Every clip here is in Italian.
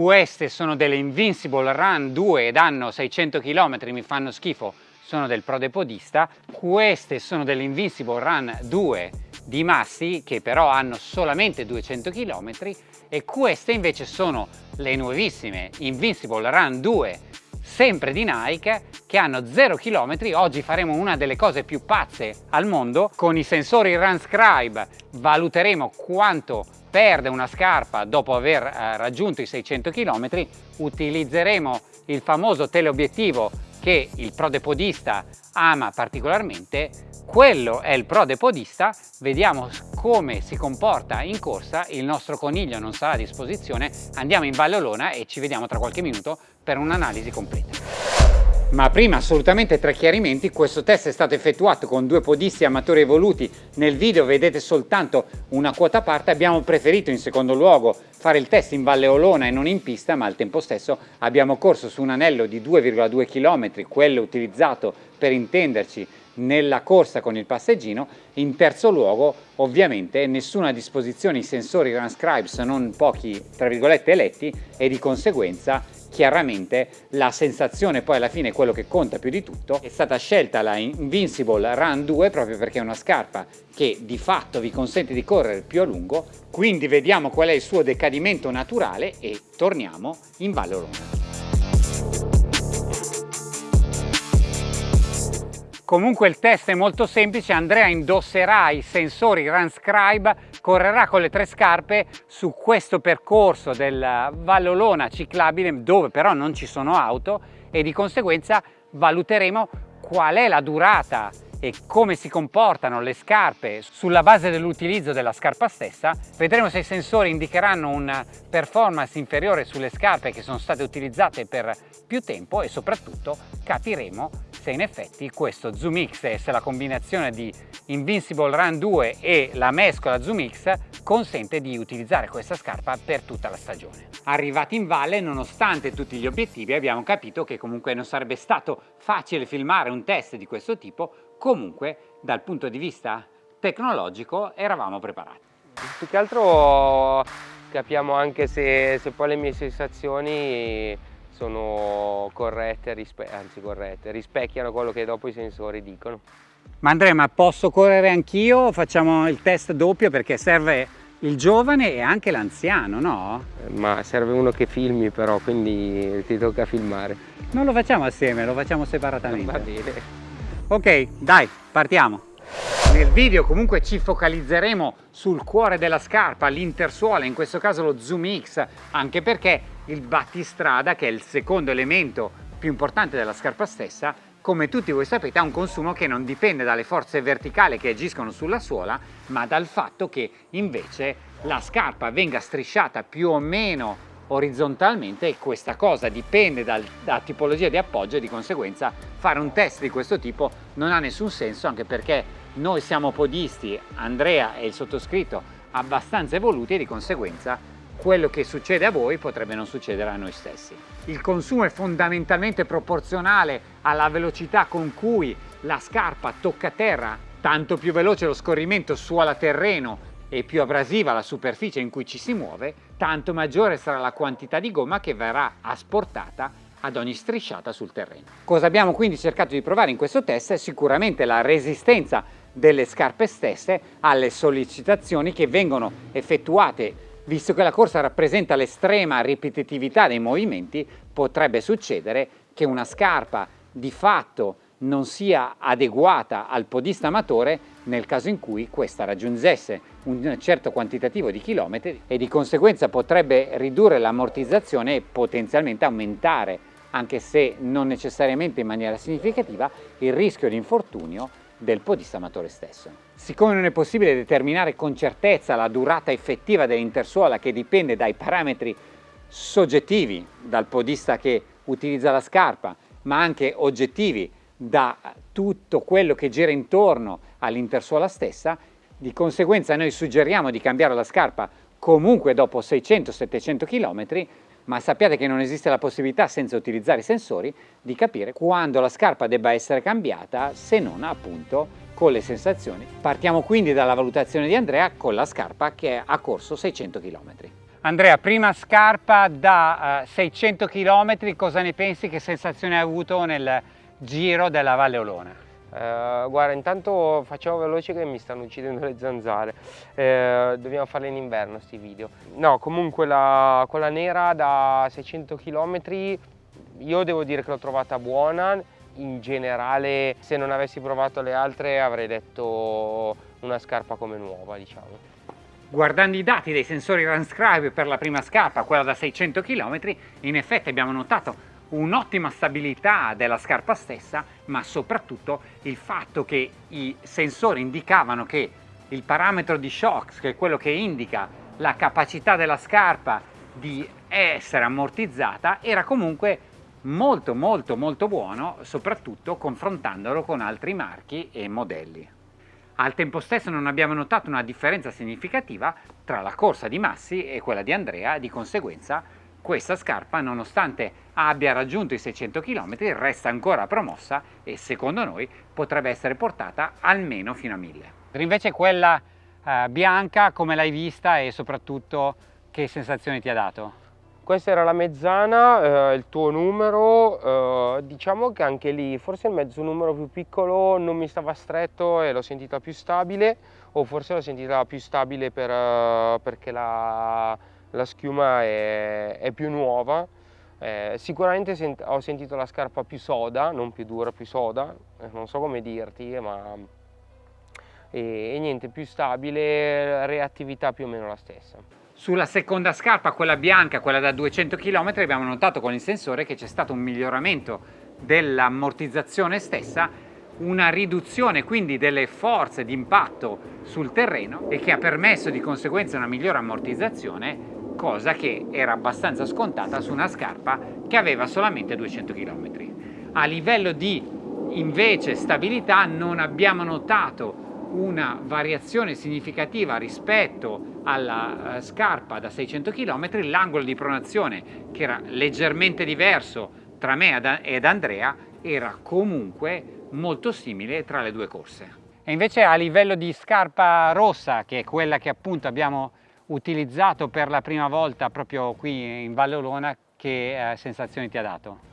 queste sono delle Invincible Run 2 ed hanno 600 km, mi fanno schifo, sono del Prodepodista, queste sono delle Invincible Run 2 di Massi che però hanno solamente 200 km e queste invece sono le nuovissime Invincible Run 2 sempre di Nike che hanno 0 km oggi faremo una delle cose più pazze al mondo. Con i sensori Runscribe valuteremo quanto perde una scarpa dopo aver eh, raggiunto i 600 km utilizzeremo il famoso teleobiettivo che il prodepodista ama particolarmente. Quello è il prodepodista. Vediamo come si comporta in corsa. Il nostro coniglio non sarà a disposizione. Andiamo in Valle Olona e ci vediamo tra qualche minuto per un'analisi completa ma prima assolutamente tre chiarimenti, questo test è stato effettuato con due podisti amatori evoluti, nel video vedete soltanto una quota parte, abbiamo preferito in secondo luogo fare il test in Valle Olona e non in pista, ma al tempo stesso abbiamo corso su un anello di 2,2 km, quello utilizzato per intenderci nella corsa con il passeggino, in terzo luogo ovviamente nessuna disposizione i sensori Transcribe se non pochi tra virgolette eletti e di conseguenza chiaramente la sensazione poi alla fine è quello che conta più di tutto è stata scelta la Invincible Run 2 proprio perché è una scarpa che di fatto vi consente di correre più a lungo. Quindi vediamo qual è il suo decadimento naturale e torniamo in Valle Comunque il test è molto semplice, Andrea indosserà i sensori Runscribe, correrà con le tre scarpe su questo percorso del Vallolona ciclabile dove però non ci sono auto e di conseguenza valuteremo qual è la durata e come si comportano le scarpe sulla base dell'utilizzo della scarpa stessa. Vedremo se i sensori indicheranno una performance inferiore sulle scarpe che sono state utilizzate per più tempo e soprattutto capiremo se in effetti questo Zoom X e se la combinazione di Invincible Run 2 e la mescola Zoom X consente di utilizzare questa scarpa per tutta la stagione. Arrivati in valle, nonostante tutti gli obiettivi, abbiamo capito che comunque non sarebbe stato facile filmare un test di questo tipo comunque dal punto di vista tecnologico eravamo preparati. Più che altro capiamo anche se, se poi le mie sensazioni sono corrette, anzi corrette, rispecchiano quello che dopo i sensori dicono. Ma Andrea, ma posso correre anch'io? Facciamo il test doppio perché serve il giovane e anche l'anziano, no? Ma serve uno che filmi però, quindi ti tocca filmare. Non lo facciamo assieme, lo facciamo separatamente. Va bene. Ok, dai, partiamo. Nel video comunque ci focalizzeremo sul cuore della scarpa, l'intersuola, in questo caso lo Zoom X, anche perché il battistrada, che è il secondo elemento più importante della scarpa stessa, come tutti voi sapete ha un consumo che non dipende dalle forze verticali che agiscono sulla suola, ma dal fatto che invece la scarpa venga strisciata più o meno orizzontalmente e questa cosa dipende dal, da tipologia di appoggio e di conseguenza fare un test di questo tipo non ha nessun senso anche perché noi siamo podisti, Andrea e il sottoscritto abbastanza evoluti e di conseguenza quello che succede a voi potrebbe non succedere a noi stessi. Il consumo è fondamentalmente proporzionale alla velocità con cui la scarpa tocca terra, tanto più veloce lo scorrimento suola-terreno e più abrasiva la superficie in cui ci si muove, tanto maggiore sarà la quantità di gomma che verrà asportata ad ogni strisciata sul terreno. Cosa abbiamo quindi cercato di provare in questo test è sicuramente la resistenza delle scarpe stesse alle sollecitazioni che vengono effettuate visto che la corsa rappresenta l'estrema ripetitività dei movimenti potrebbe succedere che una scarpa di fatto non sia adeguata al podista amatore nel caso in cui questa raggiungesse un certo quantitativo di chilometri e di conseguenza potrebbe ridurre l'ammortizzazione e potenzialmente aumentare, anche se non necessariamente in maniera significativa, il rischio di infortunio del podista amatore stesso. Siccome non è possibile determinare con certezza la durata effettiva dell'intersuola che dipende dai parametri soggettivi dal podista che utilizza la scarpa, ma anche oggettivi da tutto quello che gira intorno all'intersuola stessa, di conseguenza noi suggeriamo di cambiare la scarpa comunque dopo 600-700 km, ma sappiate che non esiste la possibilità senza utilizzare i sensori di capire quando la scarpa debba essere cambiata se non appunto con le sensazioni. Partiamo quindi dalla valutazione di Andrea con la scarpa che ha corso 600 km. Andrea, prima scarpa da uh, 600 km, cosa ne pensi? Che sensazione hai avuto nel giro della Valle Olona? Uh, guarda, intanto facciamo veloce che mi stanno uccidendo le zanzare. Uh, dobbiamo farle in inverno sti video. No, comunque la, quella nera da 600 km io devo dire che l'ho trovata buona. In generale, se non avessi provato le altre avrei detto una scarpa come nuova, diciamo. Guardando i dati dei sensori Runscribe per la prima scarpa, quella da 600 km, in effetti abbiamo notato un'ottima stabilità della scarpa stessa, ma soprattutto il fatto che i sensori indicavano che il parametro di shocks, che è quello che indica la capacità della scarpa di essere ammortizzata, era comunque molto molto molto buono, soprattutto confrontandolo con altri marchi e modelli. Al tempo stesso non abbiamo notato una differenza significativa tra la corsa di Massi e quella di Andrea, di conseguenza questa scarpa nonostante abbia raggiunto i 600 km resta ancora promossa e secondo noi potrebbe essere portata almeno fino a 1000. Invece quella eh, bianca come l'hai vista e soprattutto che sensazioni ti ha dato? Questa era la mezzana, eh, il tuo numero, eh, diciamo che anche lì forse il mezzo numero più piccolo non mi stava stretto e l'ho sentita più stabile o forse l'ho sentita più stabile per, uh, perché la, la, schiuma è, è, più nuova. Eh, sicuramente sent ho sentito la scarpa più soda, non più dura, più soda, eh, non so come dirti, ma e, e niente, più stabile, reattività più o meno la stessa. Sulla seconda scarpa, quella bianca, quella da 200 km, abbiamo notato con il sensore che c'è stato un miglioramento dell'ammortizzazione stessa, una riduzione quindi delle forze di impatto sul terreno e che ha permesso di conseguenza una migliore ammortizzazione, cosa che era abbastanza scontata su una scarpa che aveva solamente 200 km. A livello di invece stabilità non abbiamo notato una variazione significativa rispetto alla uh, scarpa da 600 km, l'angolo di pronazione che era leggermente diverso tra me ed Andrea era comunque molto simile tra le due corse. E invece a livello di scarpa rossa, che è quella che appunto abbiamo utilizzato per la prima volta proprio qui in Valle Olona, che eh, sensazioni ti ha dato?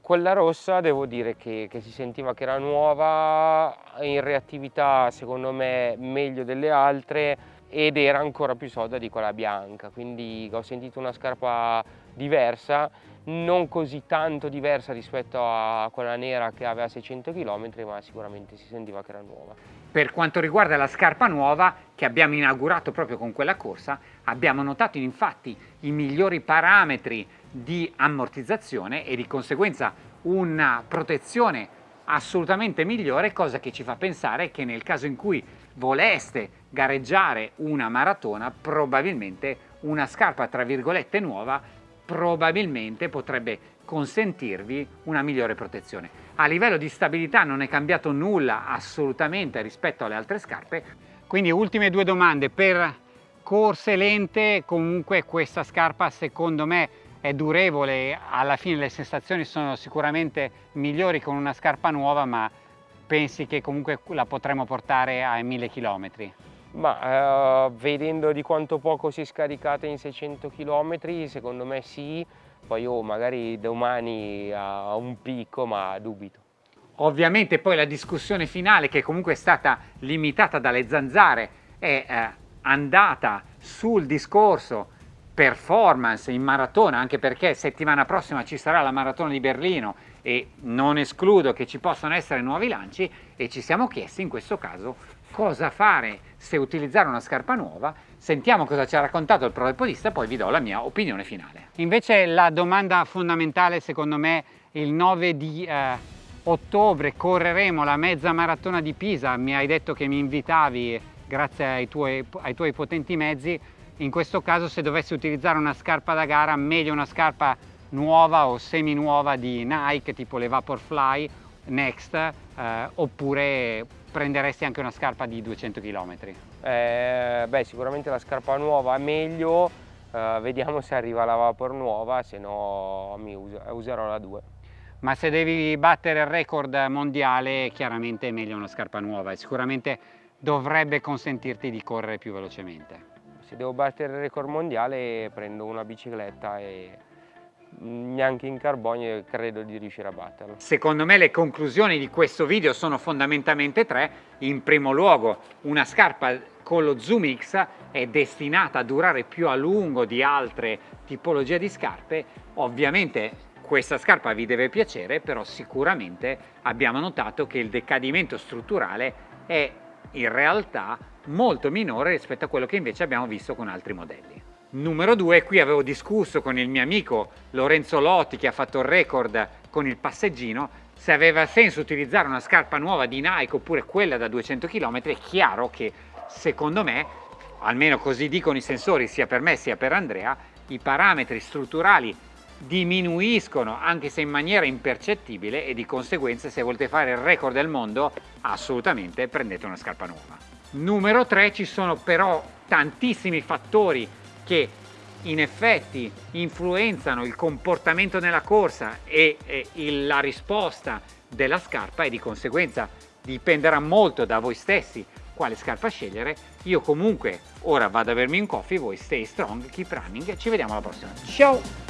Quella rossa devo dire che, che, si sentiva che era nuova, in reattività secondo me meglio delle altre ed era ancora più soda di quella bianca, quindi ho sentito una scarpa diversa, non così tanto diversa rispetto a quella nera che aveva 600 km, ma sicuramente si sentiva che era nuova. Per quanto riguarda la scarpa nuova, che abbiamo inaugurato proprio con quella corsa, abbiamo notato infatti i migliori parametri di ammortizzazione e di conseguenza una protezione assolutamente migliore, cosa che ci fa pensare che nel caso in cui voleste gareggiare una maratona, probabilmente una scarpa tra virgolette nuova probabilmente potrebbe consentirvi una migliore protezione. A livello di stabilità non è cambiato nulla assolutamente rispetto alle altre scarpe, quindi ultime due domande per corse lente comunque questa scarpa secondo me è durevole, alla fine le sensazioni sono sicuramente migliori con una scarpa nuova, ma pensi che comunque la potremo portare ai 1000 km? Ma eh, vedendo di quanto poco si è scaricata in 600 km, secondo me sì, poi oh, magari domani a un picco, ma dubito. Ovviamente poi la discussione finale, che comunque è stata limitata dalle zanzare, è eh, andata sul discorso performance in maratona, anche perché settimana prossima ci sarà la maratona di Berlino e non escludo che ci possano essere nuovi lanci e ci siamo chiesti in questo caso cosa fare se utilizzare una scarpa nuova. Sentiamo cosa ci ha raccontato il pro podista e poi vi do la mia opinione finale. Invece la domanda fondamentale secondo me il 9 di eh, ottobre correremo la mezza maratona di Pisa, mi hai detto che mi invitavi grazie ai tuoi, ai tuoi potenti mezzi in questo caso se dovessi utilizzare una scarpa da gara meglio una scarpa nuova o semi nuova di Nike tipo le Vaporfly Next eh, oppure prenderesti anche una scarpa di 200 km? Eh, beh sicuramente la scarpa nuova è meglio eh, vediamo se arriva la Vapor nuova se no mi uso, userò la 2 ma se devi battere il record mondiale chiaramente è meglio una scarpa nuova e sicuramente dovrebbe consentirti di correre più velocemente se devo battere il record mondiale prendo una bicicletta e neanche in carbonio credo di riuscire a batterlo. Secondo me le conclusioni di questo video sono fondamentalmente tre. In primo luogo una scarpa con lo Zoom X è destinata a durare più a lungo di altre tipologie di scarpe. Ovviamente questa scarpa vi deve piacere, però sicuramente abbiamo notato che il decadimento strutturale è in realtà molto minore rispetto a quello che invece abbiamo visto con altri modelli. Numero due, qui avevo discusso con il mio amico Lorenzo Lotti che ha fatto il record con il passeggino se aveva senso utilizzare una scarpa nuova di Nike oppure quella da 200 km. È chiaro che secondo me, almeno così dicono i sensori sia per me sia per Andrea, i parametri strutturali diminuiscono anche se in maniera impercettibile e di conseguenza se volete fare il record del mondo assolutamente prendete una scarpa nuova. Numero 3 ci sono però tantissimi fattori che in effetti influenzano il comportamento nella corsa e, e il, la risposta della scarpa e di conseguenza dipenderà molto da voi stessi quale scarpa scegliere. Io comunque ora vado a bermi un coffee, voi stay strong, keep running, ci vediamo alla prossima. Ciao!